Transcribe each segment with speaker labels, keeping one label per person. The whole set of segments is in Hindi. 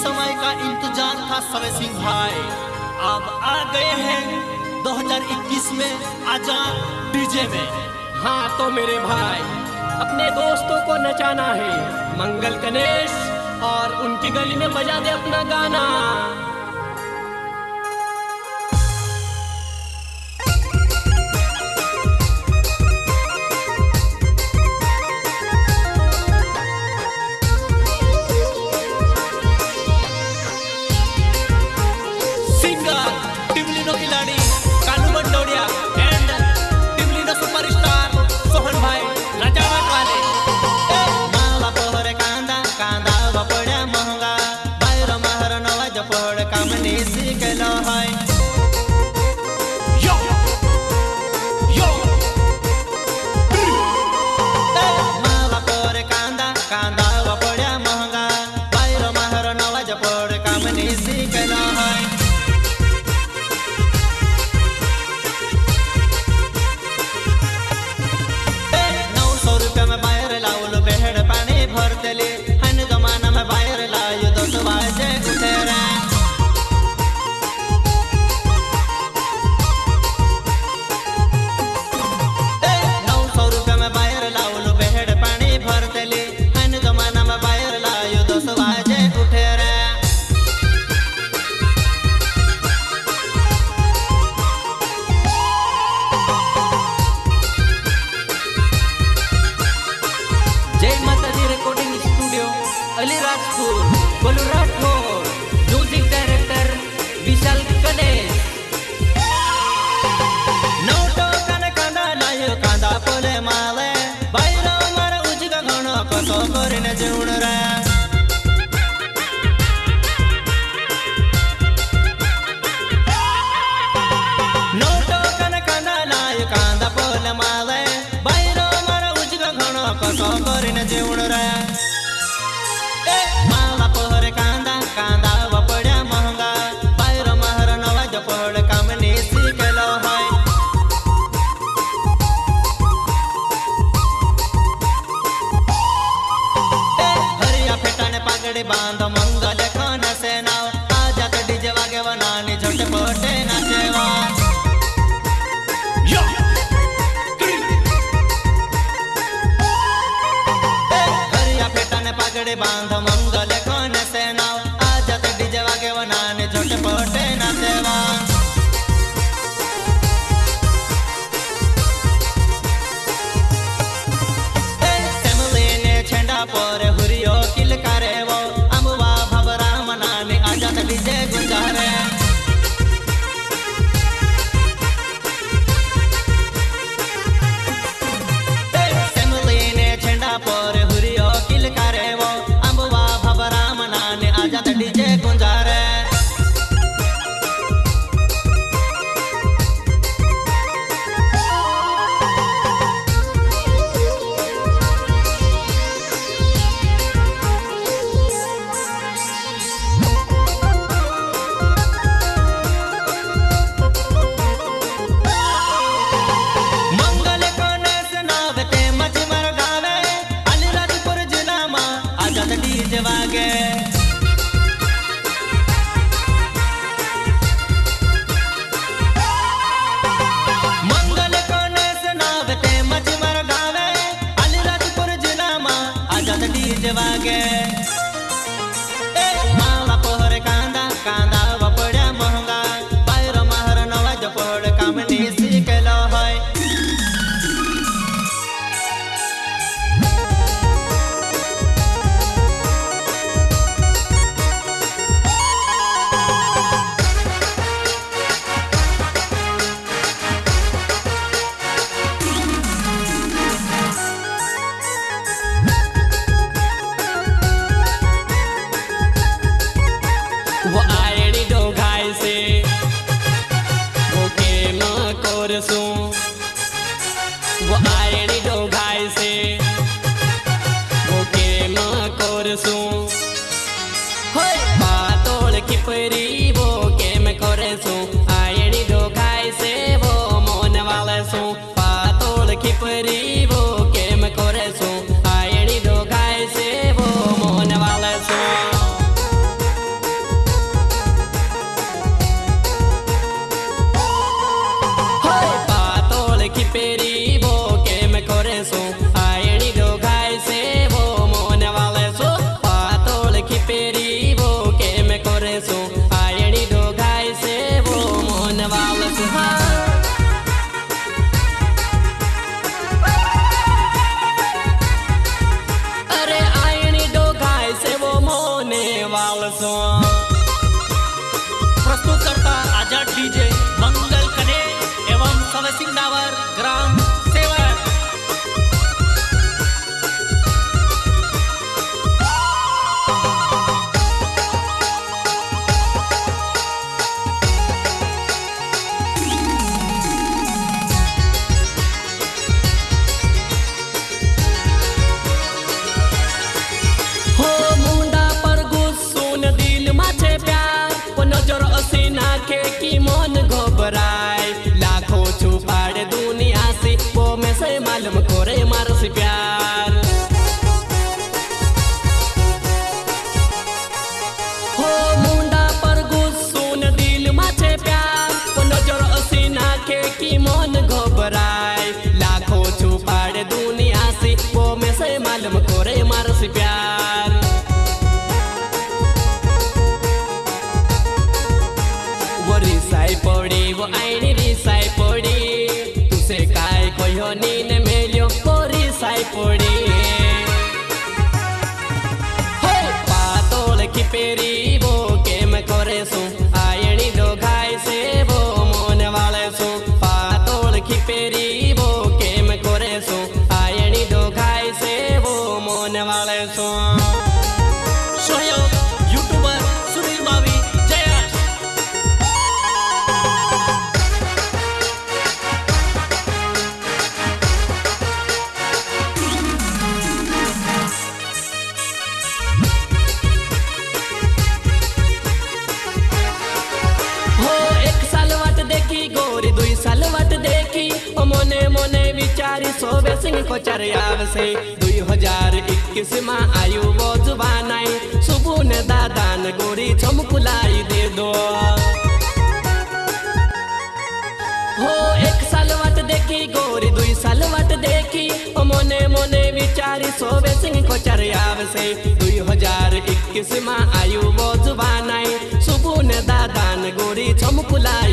Speaker 1: समय का इंतज़ार था समय सिंह भाई। अब आ गए हैं 2021 में आज़ाद डीजे में।
Speaker 2: हाँ तो मेरे भाई, अपने दोस्तों को नचाना है। मंगल गणेश और उनकी गली में बजा दे अपना गाना।
Speaker 3: बाँध मंगल खान
Speaker 2: सेना चोर असीना के की मन घबरा પડી પાતોળ ખીપેરી से
Speaker 1: दुई हज़ार इक्कीस में आयो बजुबानाई सुबुन दादान गोरी छमकुलाई दे दो। हो एक साल वट देखी, गोरी दुई साल वट देखी। ओ मोने मोने विचारी सोबे सिंह को चरियाव से दुई हज़ार इक्कीस में आयो बजुबानाई सुबुन दादान गोरी छमकुलाई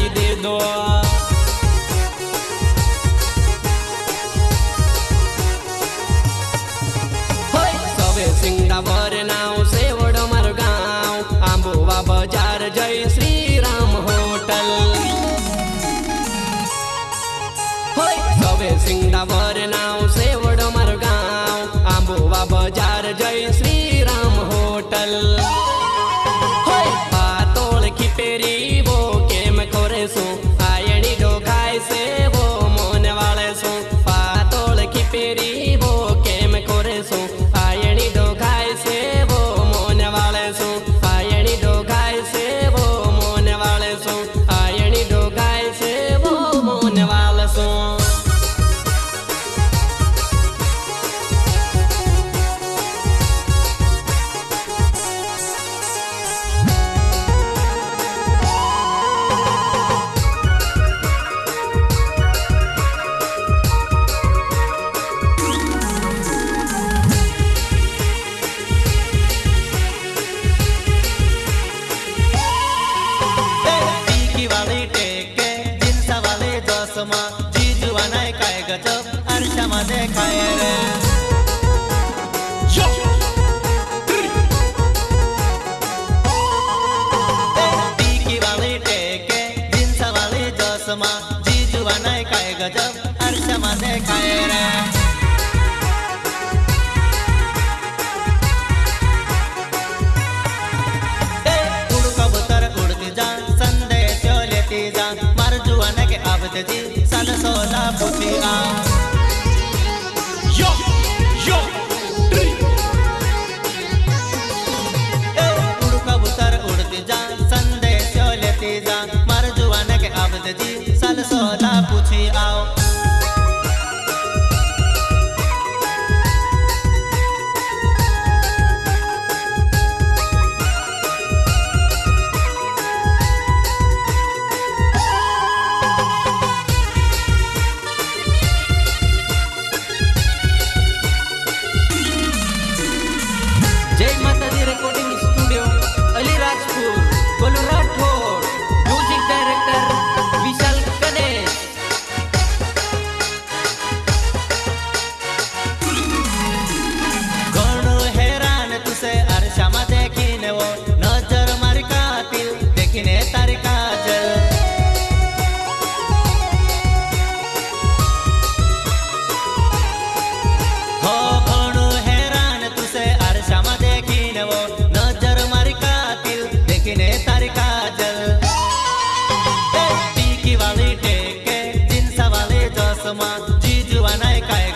Speaker 1: ti sana sola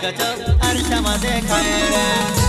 Speaker 1: ガチあるたまで帰れ。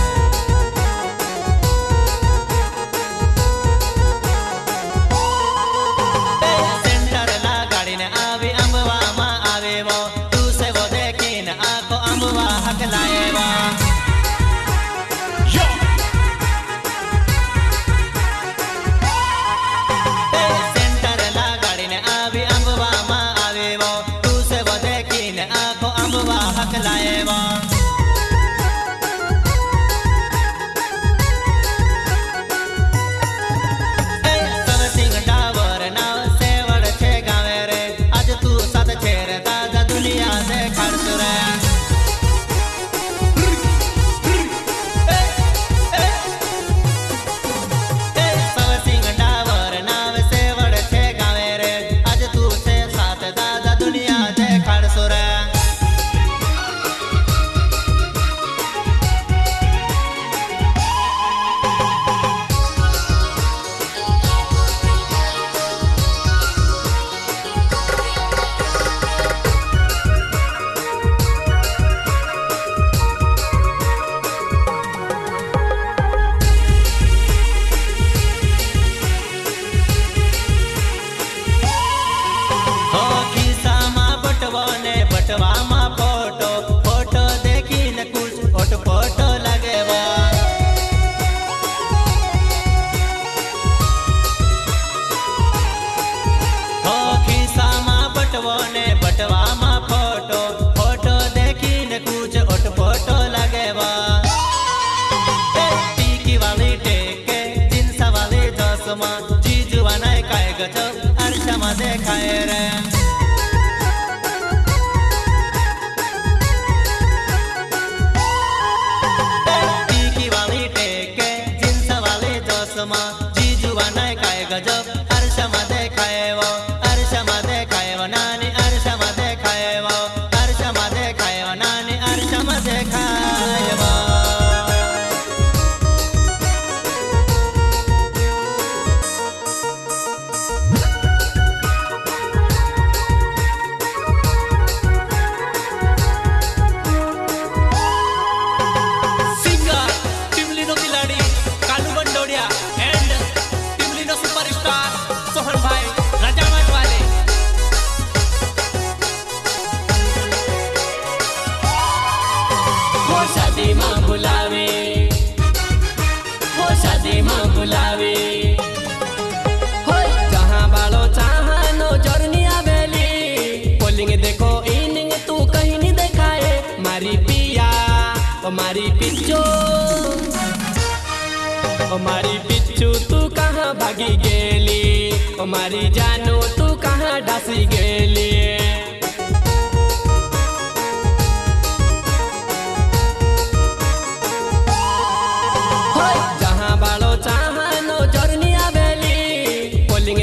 Speaker 1: हमारी जानो, तू
Speaker 2: कहाँ डसी गेली?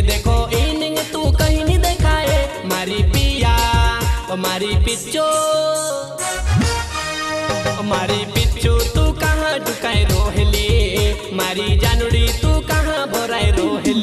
Speaker 2: देखो, इनिंग तू कहीं नहीं मारी
Speaker 4: पिया
Speaker 2: मारी पिच्चो पिच्चू तू कहाँ डुकाए रोहली? मारी जानुड़ी, तू कहाँ भराए
Speaker 1: रोहली?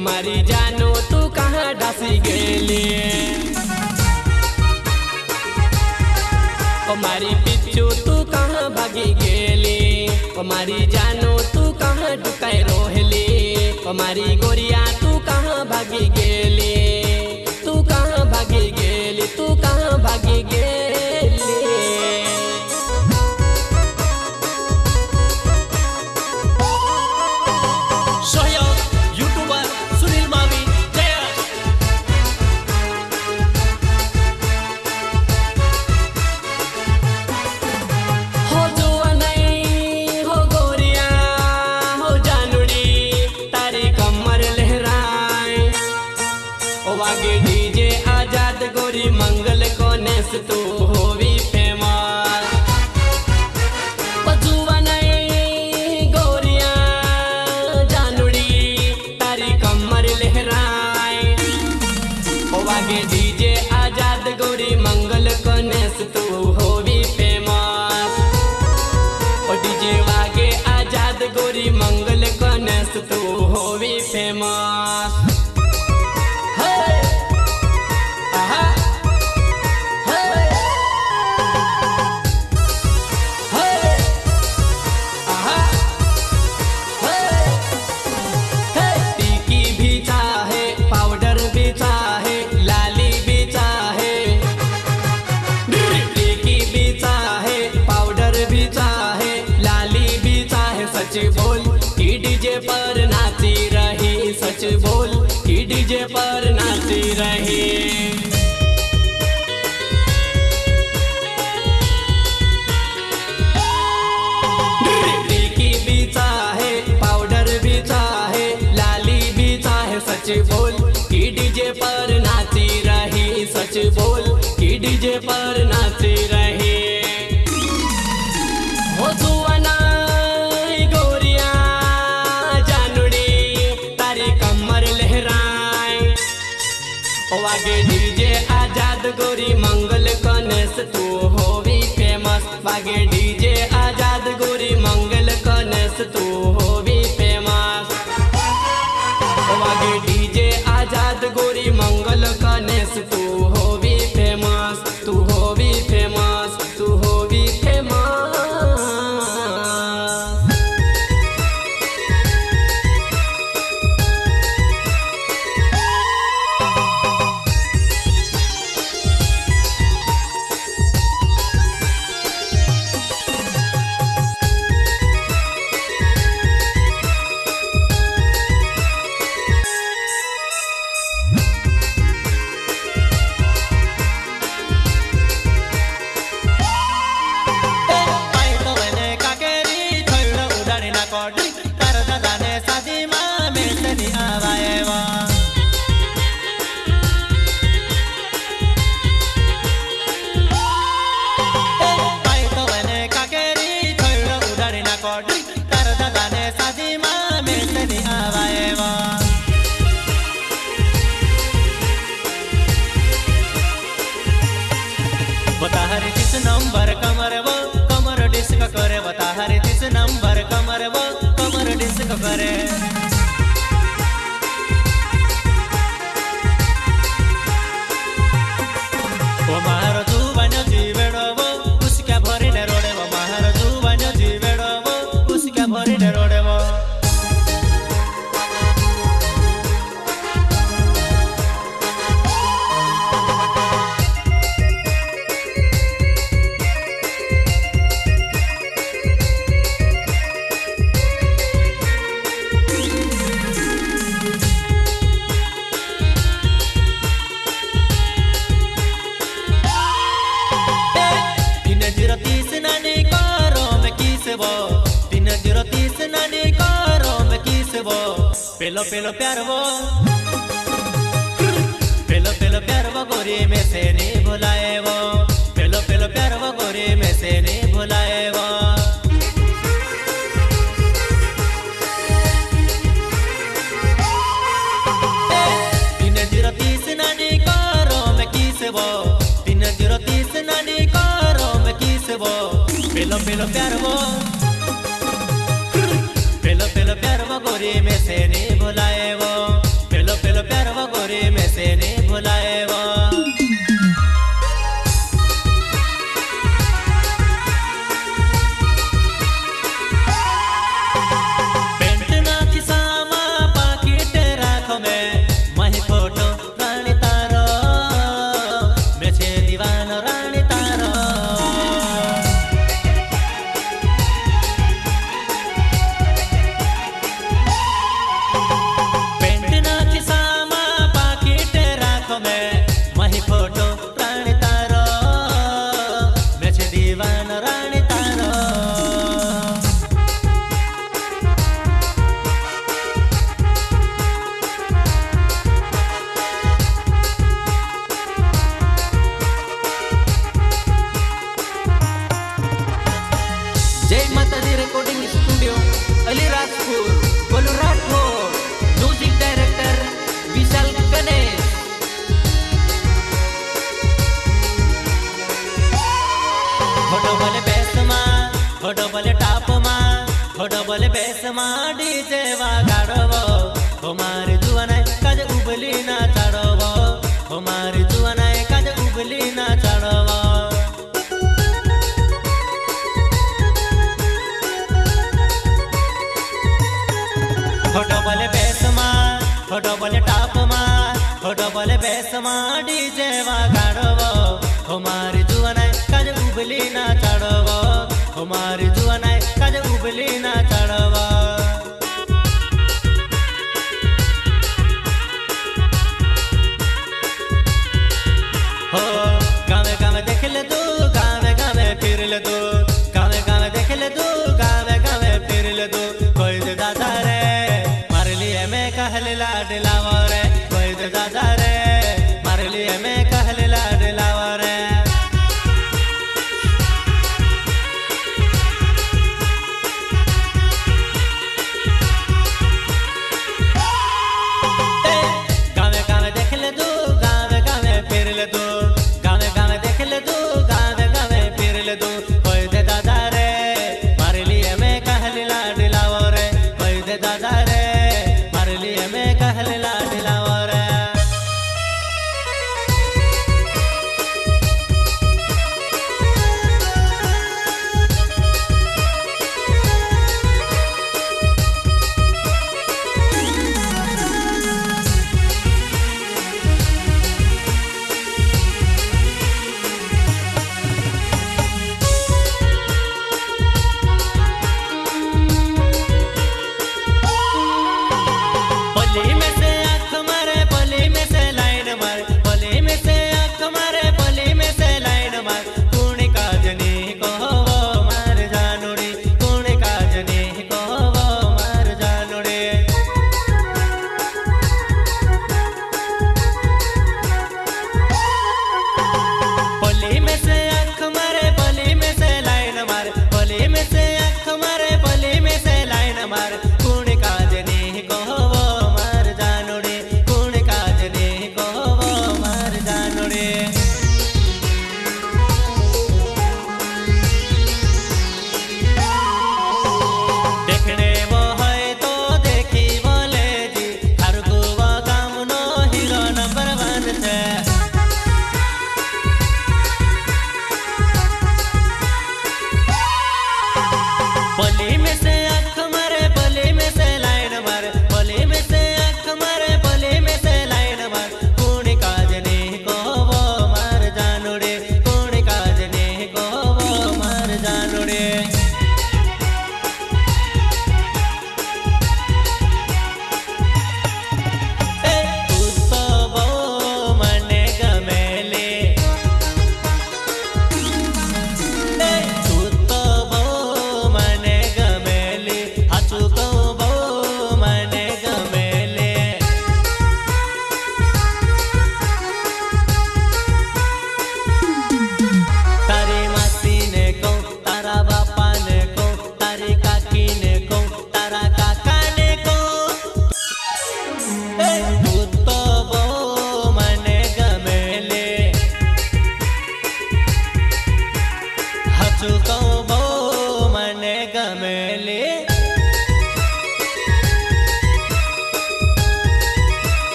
Speaker 1: हमारी जानो तू कहाँ डसी गेली? हमारी पिच्चू तू कहाँ भागी गेली? हमारी जानो तू कहाँ डुकै रोहली? हमारी गोरिया तू कहाँ भागी गेली? तू कहाँ भागी गेली? तू कहाँ भागी गेली? डीजे पर नाचती रही। सच बोल की डीजे पर नाची रही, सच बोल की डीजे पर नाची रही। वागे डीजे आज़ाद गोरी मंगल कनेस, तू होवी फ़ेमस। वागे डीजे आज़ाद गोरी मंगल कनेस, तू होवी फ़ेमस। वागे डीजे आज़ाद गोरी मंगल
Speaker 2: प्यार वो ડ્રેસમાં ડીજે વગાડવો పేర్లతో